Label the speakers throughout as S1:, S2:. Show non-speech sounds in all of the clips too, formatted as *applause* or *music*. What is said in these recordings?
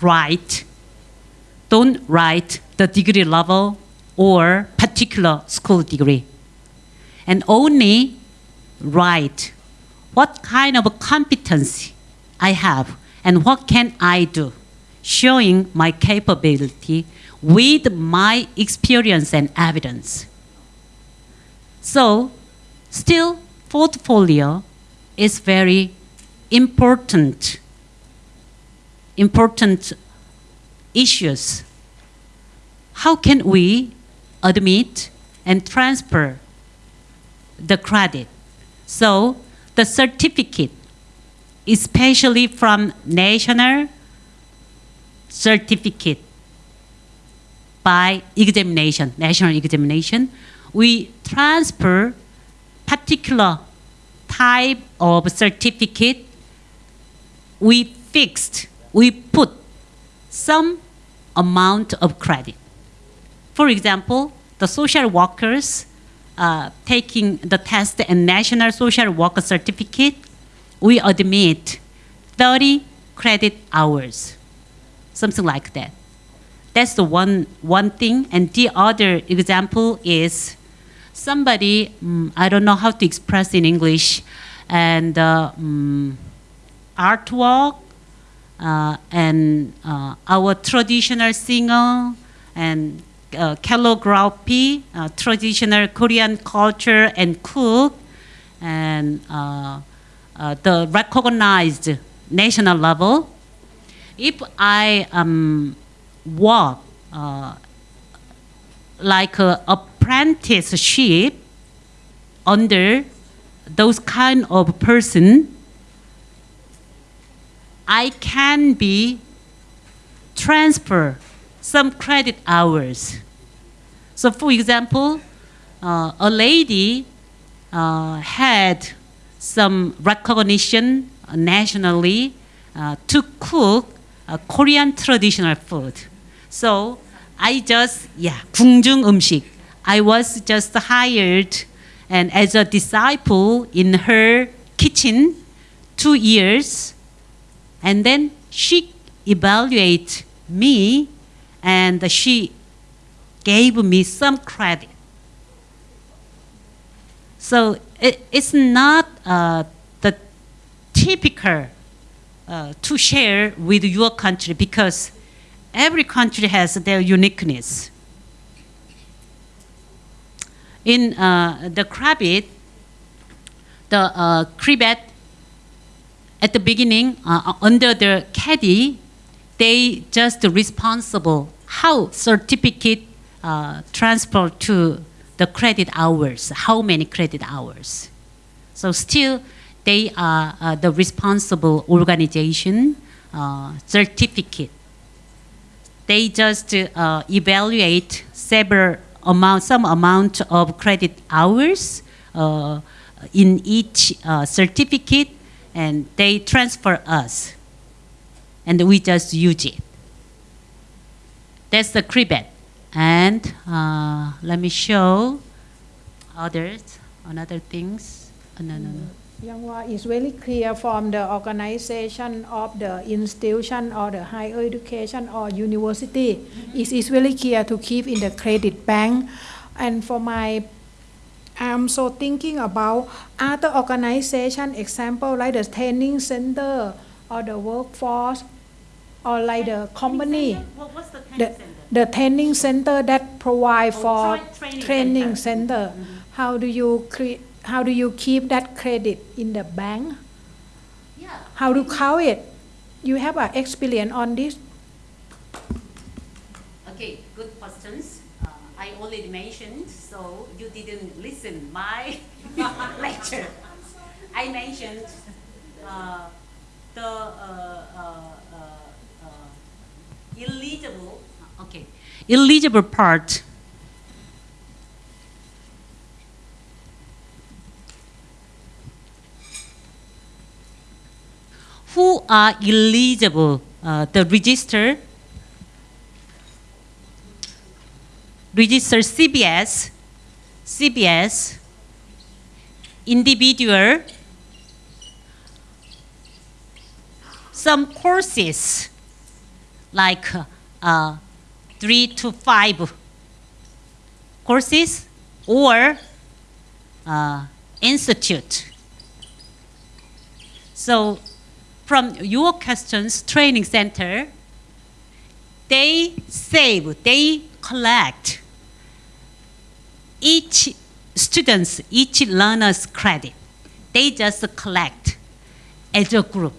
S1: write, don't write the degree level or particular school degree. And only write what kind of competency I have and what can I do, showing my capability with my experience and evidence. So, still, portfolio is very important, important issues. How can we admit and transfer the credit? So, the certificate, especially from national certificate by examination, national examination, we transfer particular type of certificate. We fixed, we put some amount of credit. For example, the social workers uh, taking the test and national social worker certificate, we admit 30 credit hours, something like that. That's the one, one thing. And the other example is somebody, um, I don't know how to express in English, and uh, um, artwork, and uh, our traditional singer, and uh, calligraphy, uh, traditional Korean culture and cook, and uh, the recognized national level. If I um, work uh, like a apprenticeship under those kind of person, I can be transfer some credit hours. So for example, uh, a lady uh, had some recognition nationally uh, to cook Korean traditional food. So I just, yeah, 궁중 음식. I was just hired and as a disciple in her kitchen two years. and then she evaluate me and she gave me some credit. So it, it's not uh, the typical uh, to share with your country because every country has their uniqueness. In uh, the KRIVET, the uh, KRIVET, at the beginning, uh, under the CADI, they just responsible how certificate uh, transfer to the credit hours, how many credit hours. So still, they are uh, the responsible organization uh, certificate they just uh, evaluate several amount, some amount of credit hours uh, in each uh, certificate, and they transfer us, and we just use it. That's the KRIVET. And uh, let me show others, another things. Uh, no, no, no.
S2: Younghwa is very clear from the organization of the institution or the higher education or university. Mm -hmm. It is very clear to keep in the credit bank. And for my, I'm so thinking about other organization, example like the training center or the workforce or like the company.
S1: What's the training
S2: the, center? The training center that provide
S1: oh,
S2: for
S1: training,
S2: training
S1: center.
S2: center. Mm -hmm. How do you create how do you keep that credit in the bank?
S1: Yeah.
S2: How to count it? You have an experience on this?
S1: Okay, good questions. Uh, I already mentioned, so you didn't listen my *laughs* lecture. I mentioned uh, the uh, uh, uh, uh eligible, okay, eligible part. Who are eligible, uh, the register, register CBS, CBS, individual, some courses like uh, three to five courses or uh, institute. So from your questions, training center, they save, they collect each student's, each learner's credit. They just collect as a group.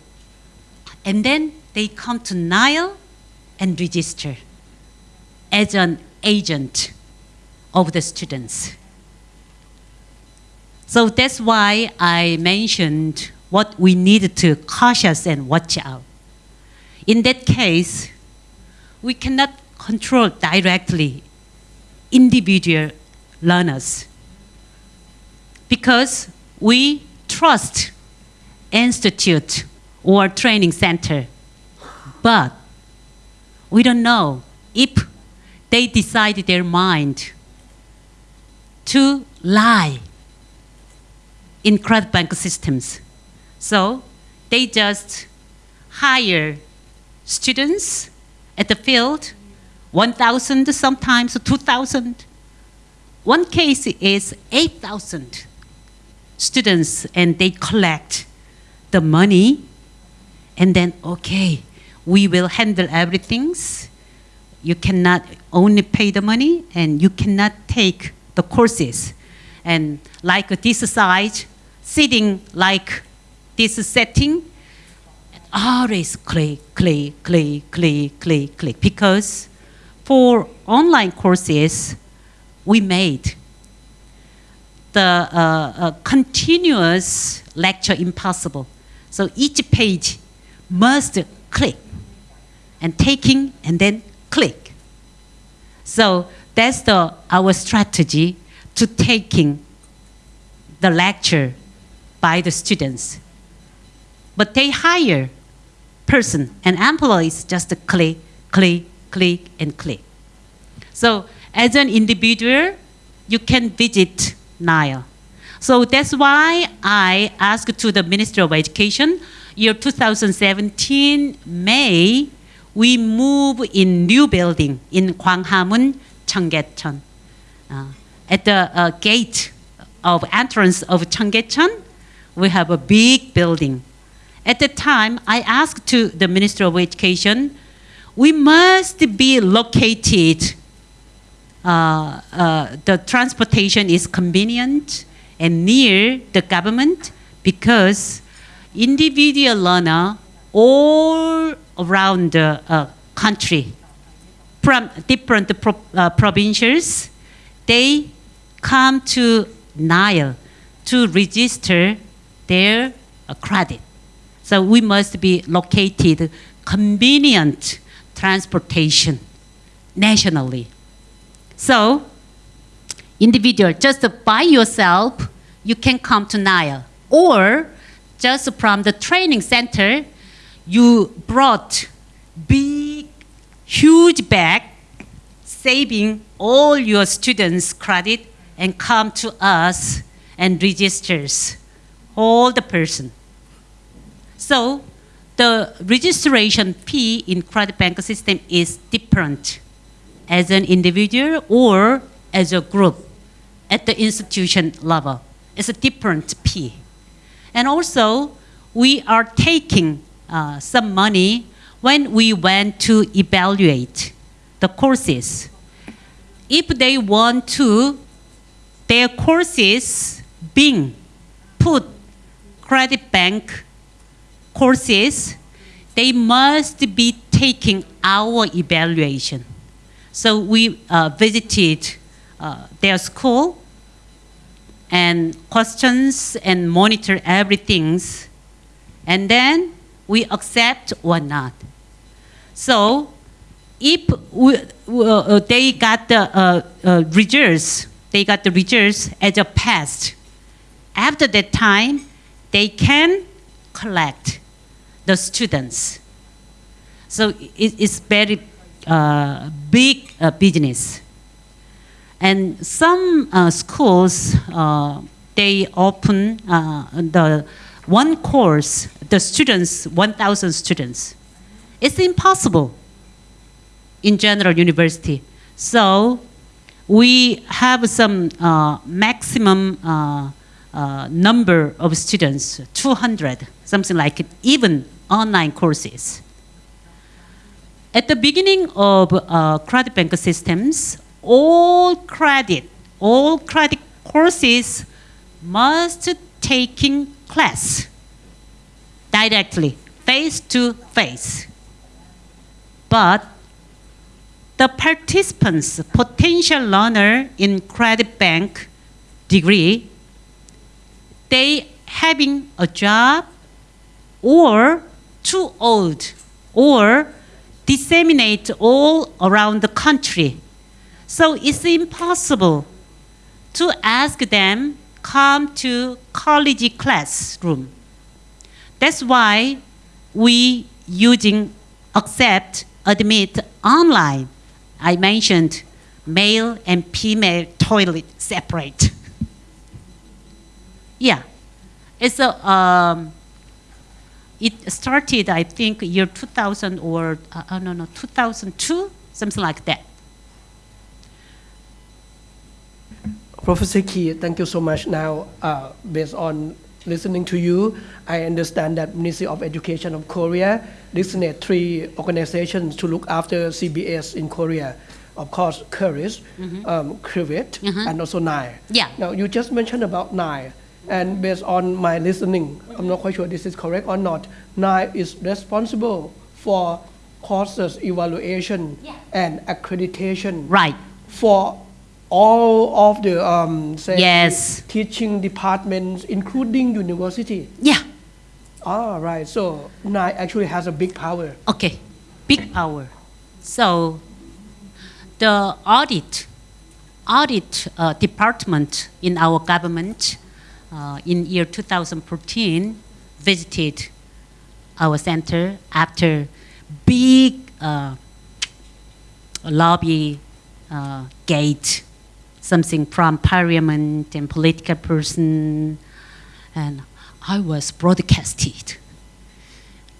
S1: And then they come to Nile and register as an agent of the students. So that's why I mentioned what we need to cautious and watch out. In that case, we cannot control directly individual learners because we trust institute or training center, but we don't know if they decide their mind to lie in credit bank systems. So they just hire students at the field, 1,000 sometimes, 2,000. One case is 8,000 students and they collect the money and then, okay, we will handle everything. You cannot only pay the money and you cannot take the courses. And like this side, sitting like this setting, always click, click, click, click, click, click. Because for online courses, we made the uh, uh, continuous lecture impossible. So each page must click and taking and then click. So that's the, our strategy to taking the lecture by the students. But they hire person and employees just click, click, click, and click. So as an individual, you can visit Nile. So that's why I asked to the Minister of Education, year 2017, May, we move in new building in Gwanghwamun, Cheonggyecheon. Uh, at the uh, gate of entrance of Cheonggyecheon, we have a big building. At the time, I asked to the Minister of Education, we must be located uh, uh, the transportation is convenient and near the government because individual learner all around the uh, country from different pro uh, provinces, they come to Nile to register their uh, credit. So we must be located convenient transportation nationally. So, individual, just by yourself, you can come to Nile. Or, just from the training center, you brought big, huge bag, saving all your students' credit, and come to us and registers all the person. So, the registration fee in credit bank system is different as an individual or as a group at the institution level. It's a different P. And also, we are taking uh, some money when we went to evaluate the courses. If they want to, their courses being put credit bank courses, they must be taking our evaluation. So we uh, visited uh, their school and questions and monitor everything. And then we accept or not. So if we, uh, they got the uh, uh, results, they got the results as a past. After that time, they can collect the students. So it, it's very uh, big uh, business. And some uh, schools, uh, they open uh, the one course, the students, 1,000 students. It's impossible in general university. So we have some uh, maximum number of students, 200, something like it, even online courses. At the beginning of uh, credit bank systems, all credit, all credit courses must taking class directly, face to face. But the participants, potential learner in credit bank degree, they having a job or too old or disseminate all around the country. So it's impossible to ask them come to college classroom. That's why we using accept, admit online. I mentioned male and female toilet separate. *laughs* yeah, it's a, um, it started, I think, year 2000 or, uh, no, no, 2002, something like that.
S3: Professor Key, thank you so much. Now, uh, based on listening to you, I understand that Ministry of Education of Korea designated three organizations to look after CBS in Korea. Of course, CURIS, um, KRIVET,
S1: Mhm.
S3: and also NIE.
S1: Yeah.
S3: Now, you just mentioned about NIE, and based on my listening, I'm not quite sure this is correct or not. NIE is responsible for courses evaluation
S1: Yeah.
S3: and accreditation
S1: Right.
S3: for all of the um, say
S1: Yes.
S3: teaching departments, including university.
S1: Yeah.
S3: All right, so NIE actually has a big power.
S1: Okay, big power. So the audit, audit uh, department in our government uh, in year 2014 visited our center after big uh, lobby uh, gate, something from parliament and political person, and I was broadcasted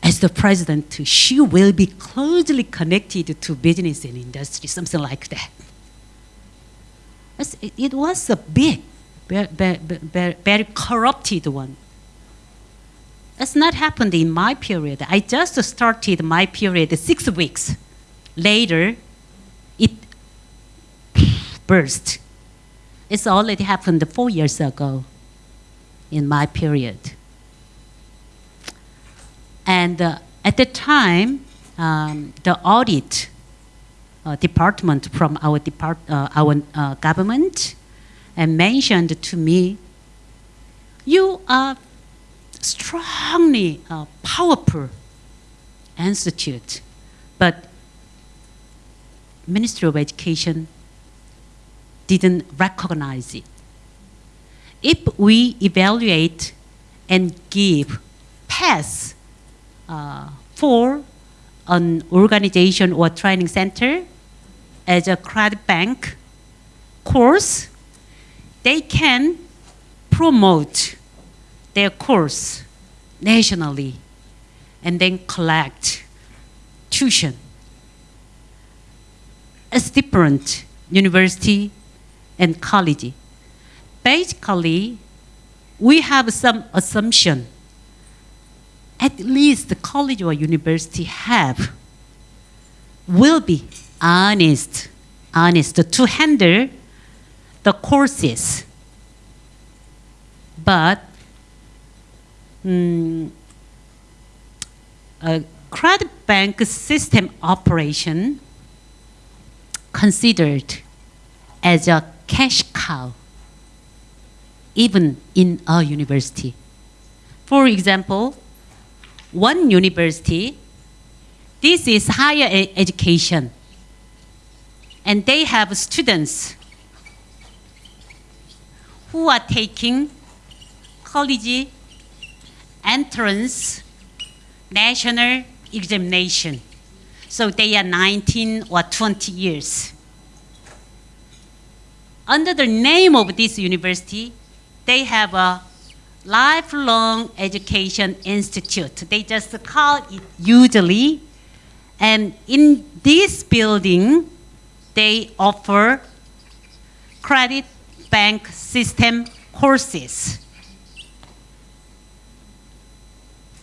S1: as the president, she will be closely connected to business and industry, something like that. It, it was a big, very, very, very corrupted one. It's not happened in my period. I just started my period six weeks. Later, it burst. It's already happened four years ago in my period. And uh, at the time, um, the audit uh, department from our, depart, uh, our uh, government and mentioned to me, you are strongly uh, powerful institute, but Ministry of Education didn't recognize it. If we evaluate and give pass uh, for an organization or training center as a credit bank course, they can promote their course nationally and then collect tuition. It's different university and college. Basically, we have some assumption at least the college or university have will be honest, honest to handle the courses. But mm, a credit bank system operation considered as a cash cow, even in a university. For example, one university, this is higher education, and they have students who are taking college entrance national examination. So they are 19 or 20 years. Under the name of this university, they have a lifelong education institute. They just call it usually And in this building, they offer credit bank system courses.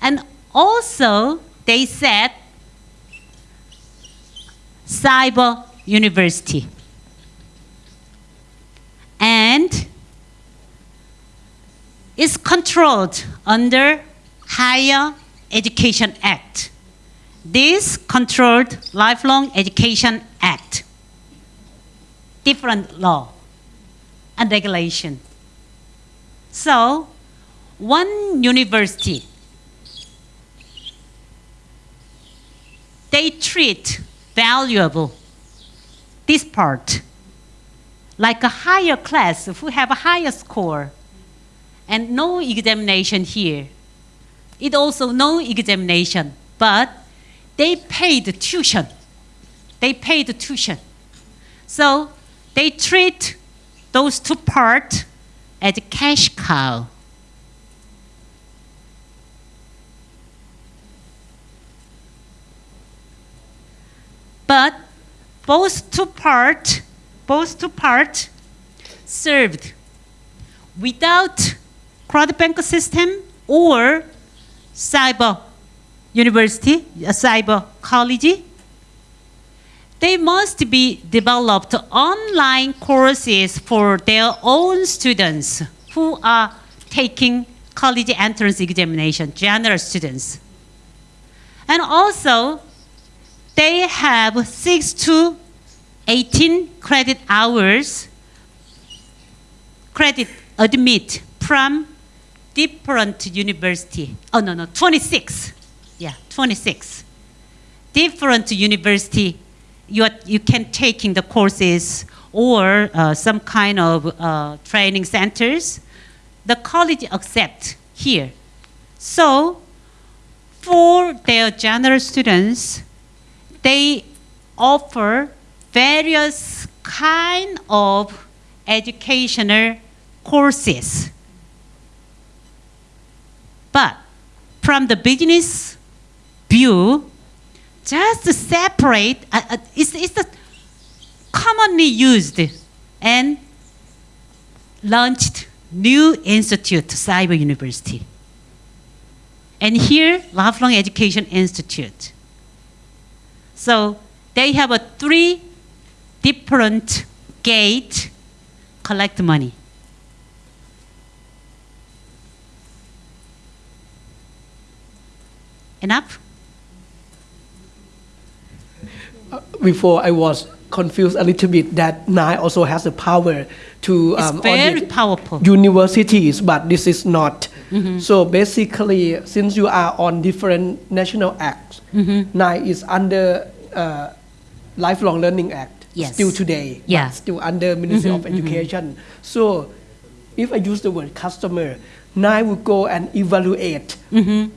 S1: And also, they said cyber university. And is controlled under Higher Education Act. This controlled Lifelong Education Act. Different law and regulation. So, one university, they treat valuable this part like a higher class who have a higher score and no examination here. It also no examination, but they paid the tuition. They paid tuition. So they treat those two parts as cash cow. But both two part, both two part served without crowd bank system or cyber university, a cyber college, they must be developed online courses for their own students who are taking college entrance examination, general students. And also, they have 6 to 18 credit hours credit admit from different university. Oh, no, no, 26. Yeah, 26. Different university, you, are, you can the courses or uh, some kind of uh, training centers. The college accept here. So, for their general students, they offer various kind of educational courses. But from the business view, just separate, uh, uh, it's, it's commonly used and launched new institute, Cyber University. And here, Lifelong Education Institute. So they have a three different gate collect money. Enough?
S3: Before I was confused a little bit that NAI also has the power to
S1: It's
S3: um,
S1: very powerful.
S3: universities, but this is not.
S1: Mm-hmm.
S3: So basically, since you are on different national acts,
S1: Mm-hmm.
S3: NAI is under uh, Lifelong Learning Act
S1: Yes.
S3: still today,
S1: Yeah.
S3: still under Ministry of Education. So if I use the word customer, NAI will go and evaluate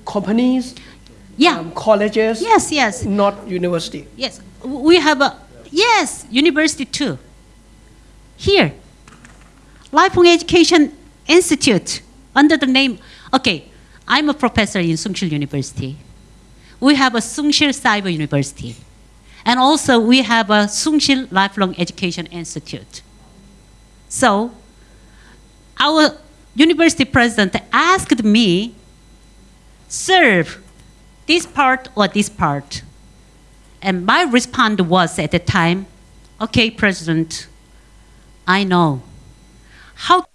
S3: companies,
S1: Mm-hmm. Yeah.
S3: um, colleges,
S1: yes, yes,
S3: not university.
S1: yes. We have a, yes, university too. Here, Lifelong Education Institute, under the name, okay, I'm a professor in Soongsil University. We have a Soongsil Cyber University. And also we have a Soongsil Lifelong Education Institute. So, our university president asked me, serve this part or this part. And my response was at the time, okay, President, I know. How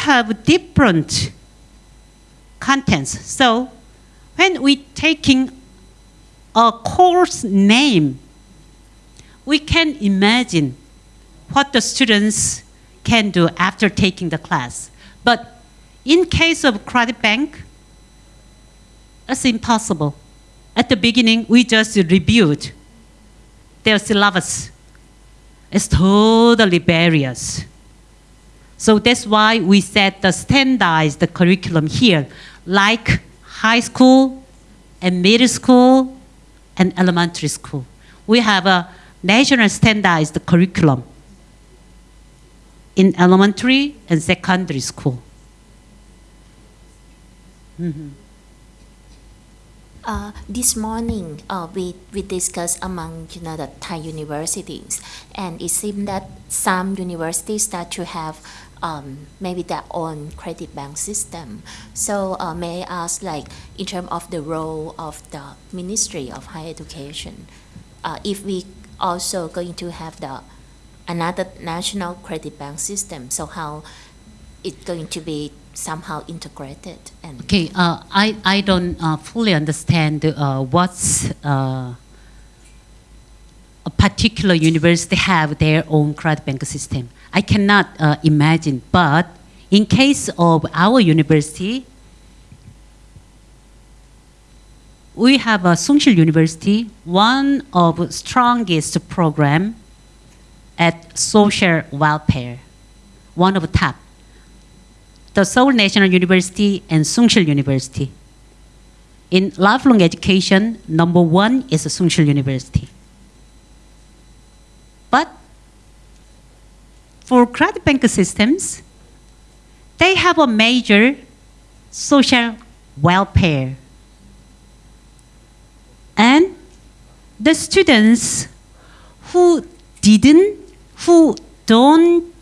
S1: have different contents. So when we taking a course name, we can imagine what the students can do after taking the class. But in case of credit bank, it's impossible. At the beginning, we just reviewed their syllabus. It's totally various. So that's why we set the standardized curriculum here, like high school and middle school and elementary school. We have a national standardized curriculum in elementary and secondary school.
S4: Uh, this morning, uh, we, we discussed among you know the Thai universities, and it seemed that some universities start to have um, maybe their own credit bank system. So uh, may I ask, like in terms of the role of the Ministry of Higher Education, uh, if we also going to have the another national credit bank system, so how it's going to be somehow integrated and
S1: Okay, uh, I, I don't uh, fully understand uh, what's uh, a particular university have their own credit bank system. I cannot uh, imagine, but in case of our university, we have a Soongsil University, one of strongest program at social welfare, one of top the Seoul National University and Soongsil University. In lifelong education, number one is Soongsil University. But for credit bank systems, they have a major social welfare. And the students who didn't, who don't